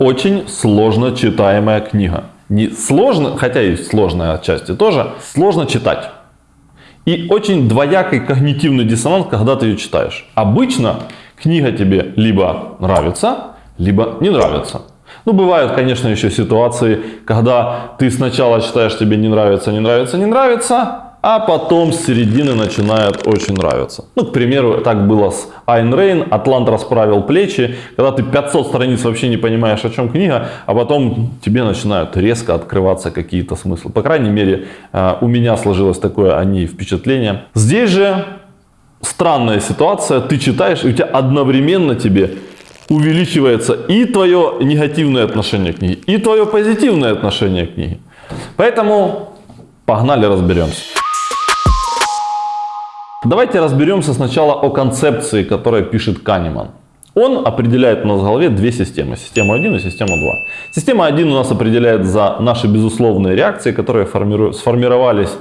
очень сложно читаемая книга. Не сложно, хотя и сложная отчасти тоже, сложно читать. И очень двоякий когнитивный диссонанс, когда ты ее читаешь. Обычно книга тебе либо нравится, либо не нравится. Ну, бывают, конечно, еще ситуации, когда ты сначала читаешь, тебе не нравится, не нравится, не нравится, а потом с середины начинает очень нравиться. Ну, к примеру, так было с Айн Рейн, Атлант расправил плечи, когда ты 500 страниц вообще не понимаешь, о чем книга, а потом тебе начинают резко открываться какие-то смыслы. По крайней мере, э, у меня сложилось такое о ней впечатление. Здесь же странная ситуация, ты читаешь, и у тебя одновременно тебе увеличивается и твое негативное отношение к книге, и твое позитивное отношение к книге. Поэтому погнали разберемся. Давайте разберемся сначала о концепции, которую пишет Канеман. Он определяет у нас в голове две системы. Систему 1 и систему 2. Система 1 у нас определяет за наши безусловные реакции, которые сформировались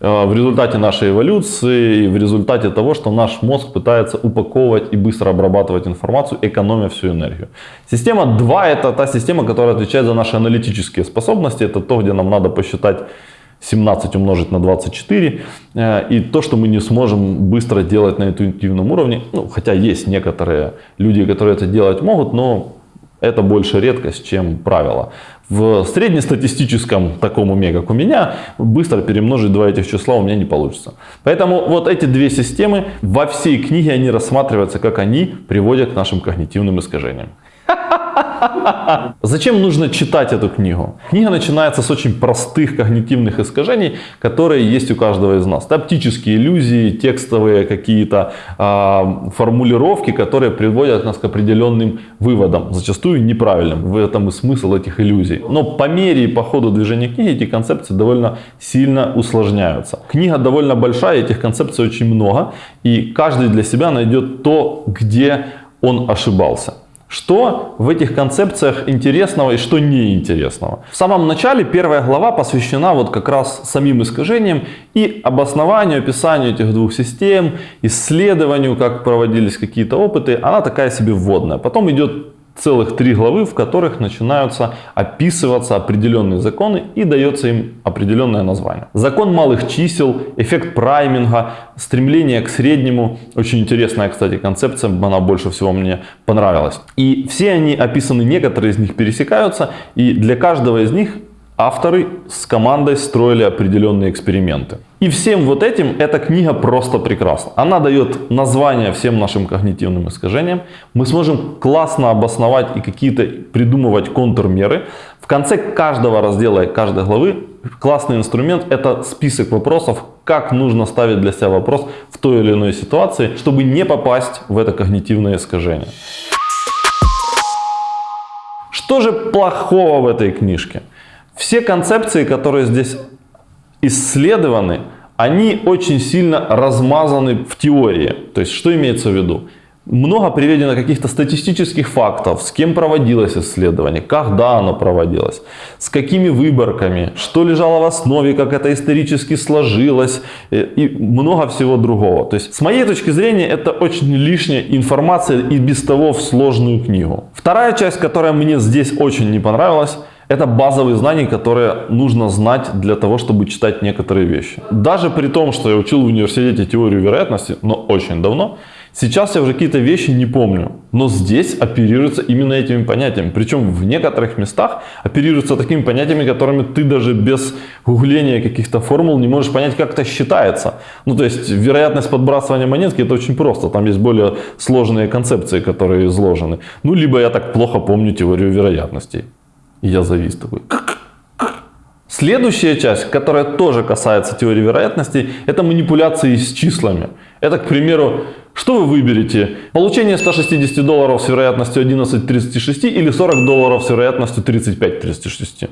э, в результате нашей эволюции в результате того, что наш мозг пытается упаковывать и быстро обрабатывать информацию, экономя всю энергию. Система 2 это та система, которая отвечает за наши аналитические способности. Это то, где нам надо посчитать 17 умножить на 24. Э, и то, что мы не сможем быстро делать на интуитивном уровне, ну, хотя есть некоторые люди, которые это делать могут, но это больше редкость, чем правило. В среднестатистическом таком уме, как у меня, быстро перемножить два этих числа у меня не получится. Поэтому вот эти две системы во всей книге они рассматриваются, как они приводят к нашим когнитивным искажениям. Зачем нужно читать эту книгу? Книга начинается с очень простых когнитивных искажений, которые есть у каждого из нас. Это оптические иллюзии, текстовые какие-то э, формулировки, которые приводят нас к определенным выводам, зачастую неправильным. В этом и смысл этих иллюзий. Но по мере и по ходу движения книги эти концепции довольно сильно усложняются. Книга довольно большая, этих концепций очень много, и каждый для себя найдет то, где он ошибался. Что в этих концепциях интересного и что неинтересного? В самом начале первая глава посвящена вот как раз самим искажениям и обоснованию, описанию этих двух систем, исследованию, как проводились какие-то опыты. Она такая себе вводная. Потом идет целых три главы, в которых начинаются описываться определенные законы и дается им определенное название. Закон малых чисел, эффект прайминга, стремление к среднему. Очень интересная, кстати, концепция, она больше всего мне понравилась. И все они описаны, некоторые из них пересекаются, и для каждого из них авторы с командой строили определенные эксперименты. И всем вот этим эта книга просто прекрасна. Она дает название всем нашим когнитивным искажениям. Мы сможем классно обосновать и какие-то придумывать контрмеры. В конце каждого раздела и каждой главы классный инструмент это список вопросов, как нужно ставить для себя вопрос в той или иной ситуации, чтобы не попасть в это когнитивное искажение. Что же плохого в этой книжке? Все концепции, которые здесь исследованы, они очень сильно размазаны в теории. То есть, что имеется в виду? Много приведено каких-то статистических фактов, с кем проводилось исследование, когда оно проводилось, с какими выборками, что лежало в основе, как это исторически сложилось э, и много всего другого. То есть, с моей точки зрения, это очень лишняя информация и без того в сложную книгу. Вторая часть, которая мне здесь очень не понравилась, это базовые знания, которые нужно знать для того, чтобы читать некоторые вещи. Даже при том, что я учил в университете теорию вероятности, но очень давно, сейчас я уже какие-то вещи не помню. Но здесь оперируется именно этими понятиями. Причем в некоторых местах оперируются такими понятиями, которыми ты даже без гугления каких-то формул не можешь понять, как это считается. Ну, то есть, вероятность подбрасывания монетки это очень просто. Там есть более сложные концепции, которые изложены. Ну, либо я так плохо помню теорию вероятностей. И я завис такой. Следующая часть, которая тоже касается теории вероятности, это манипуляции с числами. Это, к примеру, что вы выберете? Получение 160 долларов с вероятностью 11.36 или 40 долларов с вероятностью 35.36?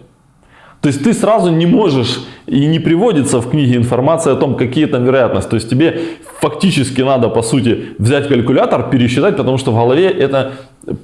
То есть ты сразу не можешь и не приводится в книге информация о том, какие там вероятности. То есть тебе фактически надо, по сути, взять калькулятор, пересчитать, потому что в голове это э,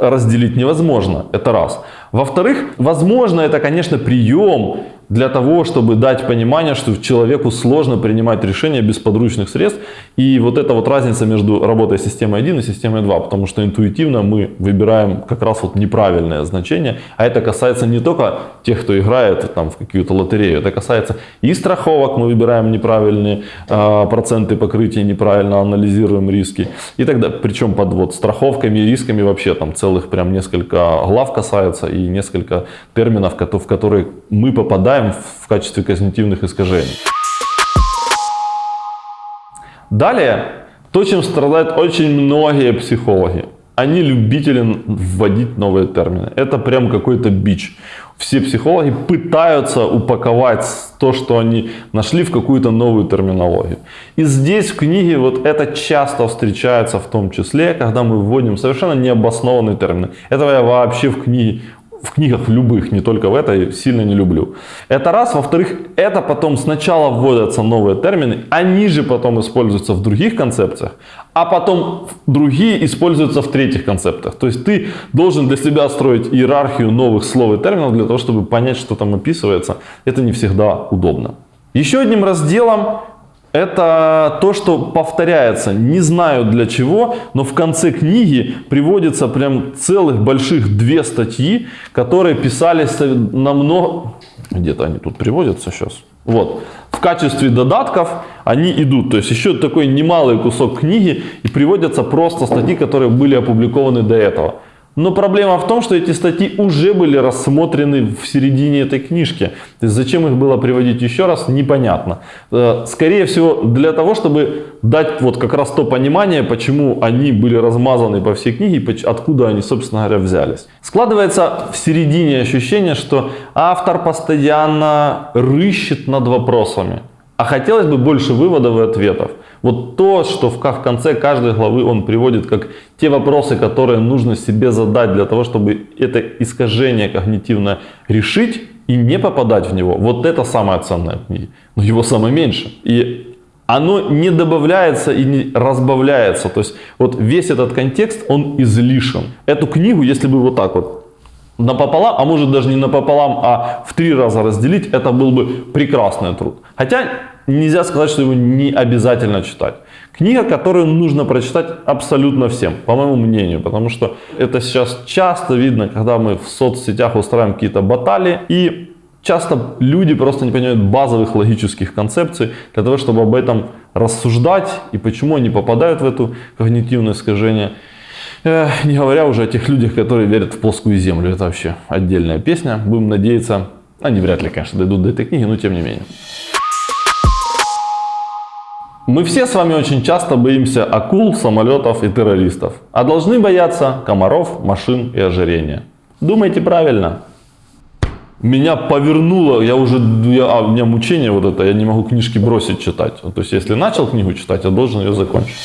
разделить невозможно. Это раз. Во-вторых, возможно, это, конечно, прием для того, чтобы дать понимание, что человеку сложно принимать решения без подручных средств. И вот эта вот разница между работой системы 1 и системой 2, потому что интуитивно мы выбираем как раз вот неправильное значение, а это касается не только тех, кто играет там в какую-то лотерею, это касается и страховок, мы выбираем неправильные э, проценты покрытия, неправильно анализируем риски и тогда, причем под вот страховками и рисками вообще там целых прям несколько глав касается и несколько терминов, в которые мы попадаем в качестве когнитивных искажений. Далее, то, чем страдают очень многие психологи. Они любители вводить новые термины. Это прям какой-то бич. Все психологи пытаются упаковать то, что они нашли в какую-то новую терминологию. И здесь в книге вот это часто встречается в том числе, когда мы вводим совершенно необоснованные термины. Этого я вообще в книге в книгах любых, не только в этой, сильно не люблю. Это раз. Во-вторых, это потом сначала вводятся новые термины, они же потом используются в других концепциях, а потом другие используются в третьих концептах. То есть ты должен для себя строить иерархию новых слов и терминов для того, чтобы понять, что там описывается. Это не всегда удобно. Еще одним разделом это то, что повторяется. Не знаю для чего, но в конце книги приводится прям целых больших две статьи, которые писались намного... Где-то они тут приводятся сейчас. Вот. В качестве додатков они идут. То есть еще такой немалый кусок книги и приводятся просто статьи, которые были опубликованы до этого. Но проблема в том, что эти статьи уже были рассмотрены в середине этой книжки. То есть зачем их было приводить еще раз, непонятно. Э, скорее всего, для того, чтобы дать вот как раз то понимание, почему они были размазаны по всей книге, откуда они, собственно говоря, взялись. Складывается в середине ощущение, что автор постоянно рыщет над вопросами. А хотелось бы больше выводов и ответов. Вот то, что в конце каждой главы он приводит как те вопросы, которые нужно себе задать для того, чтобы это искажение когнитивное решить и не попадать в него. Вот это самое ценное в книге. Но его самое меньше. И оно не добавляется и не разбавляется. То есть вот весь этот контекст, он излишен. Эту книгу, если бы вот так вот напополам, а может даже не напополам, а в три раза разделить, это был бы прекрасный труд. Хотя нельзя сказать, что его не обязательно читать. Книга, которую нужно прочитать абсолютно всем, по моему мнению, потому что это сейчас часто видно, когда мы в соцсетях устраиваем какие-то баталии, и часто люди просто не понимают базовых логических концепций для того, чтобы об этом рассуждать и почему они попадают в это когнитивное искажение. Не говоря уже о тех людях, которые верят в плоскую землю. Это вообще отдельная песня. Будем надеяться, они вряд ли, конечно, дойдут до этой книги, но тем не менее. Мы все с вами очень часто боимся акул, самолетов и террористов, а должны бояться комаров, машин и ожирения. Думайте правильно. Меня повернуло, я уже, я, а, у меня мучение вот это, я не могу книжки бросить читать. То есть, если начал книгу читать, я должен ее закончить.